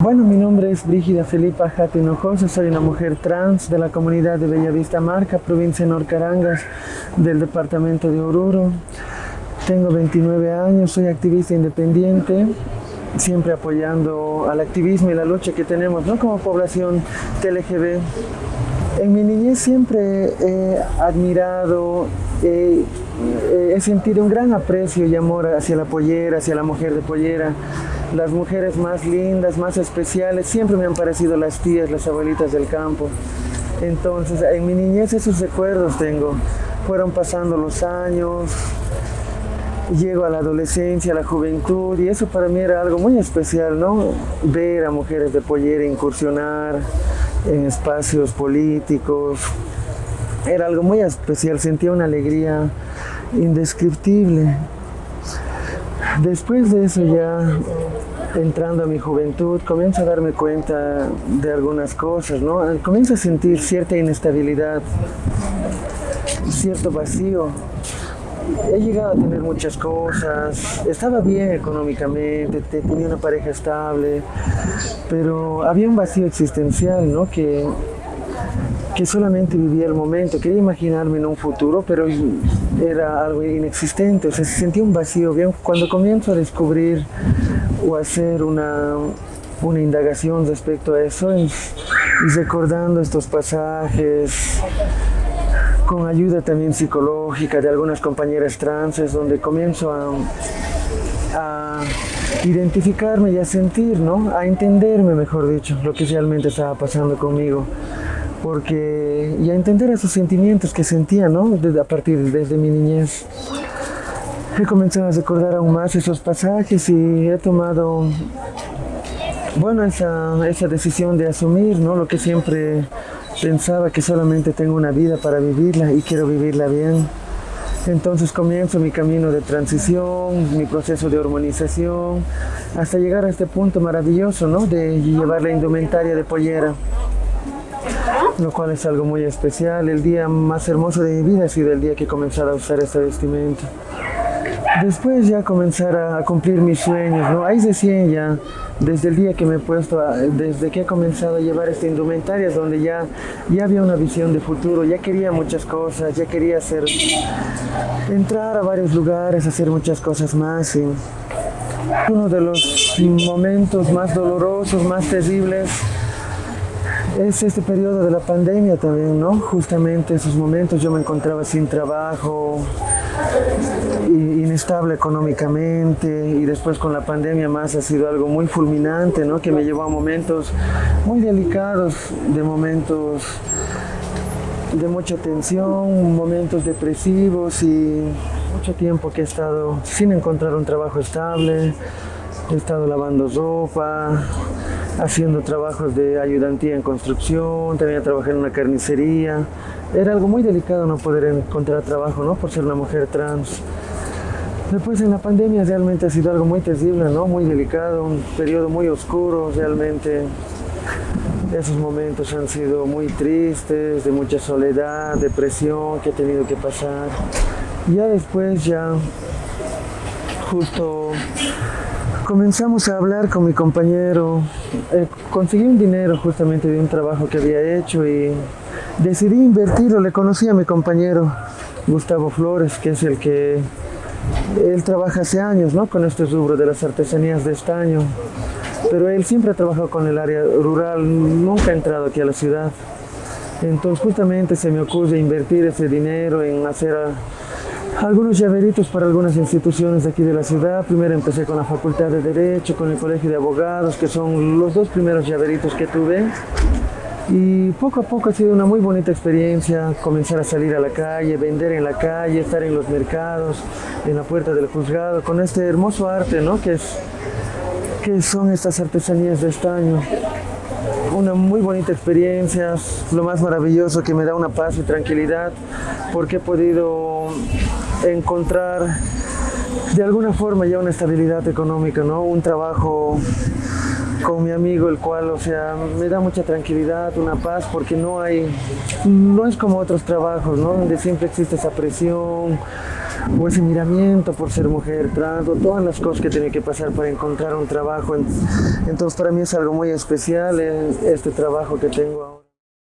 Bueno, mi nombre es Brígida Felipa Jati Hinojosa, soy una mujer trans de la comunidad de Bellavista Marca, provincia de Norcarangas, del departamento de Oruro. Tengo 29 años, soy activista independiente, siempre apoyando al activismo y la lucha que tenemos ¿no? como población TLGB. En mi niñez siempre he admirado, he, he sentido un gran aprecio y amor hacia la pollera, hacia la mujer de pollera las mujeres más lindas, más especiales, siempre me han parecido las tías, las abuelitas del campo. Entonces, en mi niñez esos recuerdos tengo. Fueron pasando los años, llego a la adolescencia, a la juventud, y eso para mí era algo muy especial, ¿no? Ver a mujeres de pollera incursionar en espacios políticos, era algo muy especial, sentía una alegría indescriptible. Después de eso ya entrando a mi juventud, comienzo a darme cuenta de algunas cosas, ¿no? Comienzo a sentir cierta inestabilidad, cierto vacío. He llegado a tener muchas cosas, estaba bien económicamente, tenía una pareja estable, pero había un vacío existencial, ¿no? Que, que solamente vivía el momento, quería imaginarme en un futuro, pero era algo inexistente, o sea, se sentía un vacío. Bien, cuando comienzo a descubrir o hacer una, una indagación respecto a eso y, recordando estos pasajes con ayuda también psicológica de algunas compañeras transes donde comienzo a, identificarme y a sentir, ¿no? a entenderme, mejor dicho, lo que realmente estaba pasando conmigo. Porque, y a entender esos sentimientos que sentía ¿no? a partir desde mi niñez he comenzado a recordar aún más esos pasajes y he tomado, bueno, esa, esa decisión de asumir, ¿no? Lo que siempre pensaba que solamente tengo una vida para vivirla y quiero vivirla bien. Entonces comienzo mi camino de transición, mi proceso de hormonización, hasta llegar a este punto maravilloso, ¿no? De llevar la indumentaria de pollera, lo cual es algo muy especial. El día más hermoso de mi vida ha sido el día que he comenzado a usar esta vestimenta. Después ya comenzar a, cumplir mis sueños, ¿no? Ahí recién ya, desde el día que me he puesto, desde que he comenzado a llevar esta indumentaria, donde ya, ya había una visión de futuro, ya quería muchas cosas, ya quería hacer, entrar a varios lugares, hacer muchas cosas más. Uno de los momentos más dolorosos, más terribles, es este periodo de la pandemia también, ¿no? Justamente esos momentos yo me encontraba sin trabajo, inestable económicamente y después con la pandemia más ha sido algo muy fulminante, ¿no? Que me llevó a momentos muy delicados, de momentos de mucha tensión, momentos depresivos y mucho tiempo que he estado sin encontrar un trabajo estable, he estado lavando ropa, haciendo trabajos de ayudantía en construcción, también trabajé en una carnicería. Era algo muy delicado no poder encontrar trabajo, ¿no? Por ser una mujer trans. Después en la pandemia realmente ha sido algo muy terrible, ¿no? Muy delicado, un periodo muy oscuro realmente. Esos momentos han sido muy tristes, de mucha soledad, depresión que he tenido que pasar. Ya después ya justo comenzamos a hablar con mi compañero, eh, conseguí un dinero justamente de un trabajo que había hecho y decidí invertirlo, le conocí a mi compañero Gustavo Flores, que es el que, él trabaja hace años ¿no? con este rubro de las artesanías de estaño, pero él siempre ha trabajado con el área rural, nunca ha entrado aquí a la ciudad. Entonces justamente se me ocurre invertir ese dinero en hacer algunos llaveritos para algunas instituciones de aquí de la ciudad. Primero empecé con la Facultad de Derecho, con el Colegio de Abogados, que son los dos primeros llaveritos que tuve. Y poco a poco ha sido una muy bonita experiencia comenzar a salir a la calle, vender en la calle, estar en los mercados, en la puerta del juzgado, con este hermoso arte, ¿no? Que, es, que son estas artesanías de estaño. Una muy bonita experiencia, lo más maravilloso que me da una paz y tranquilidad, porque he podido encontrar de alguna forma ya una estabilidad económica, ¿no? Un trabajo con mi amigo, el cual, o sea, me da mucha tranquilidad, una paz, porque no hay, no es como otros trabajos, ¿no? Donde siempre existe esa presión, o ese miramiento por ser mujer trans, todas las cosas que tenía que pasar para encontrar un trabajo. Entonces para mí es algo muy especial eh, este trabajo que tengo ahora.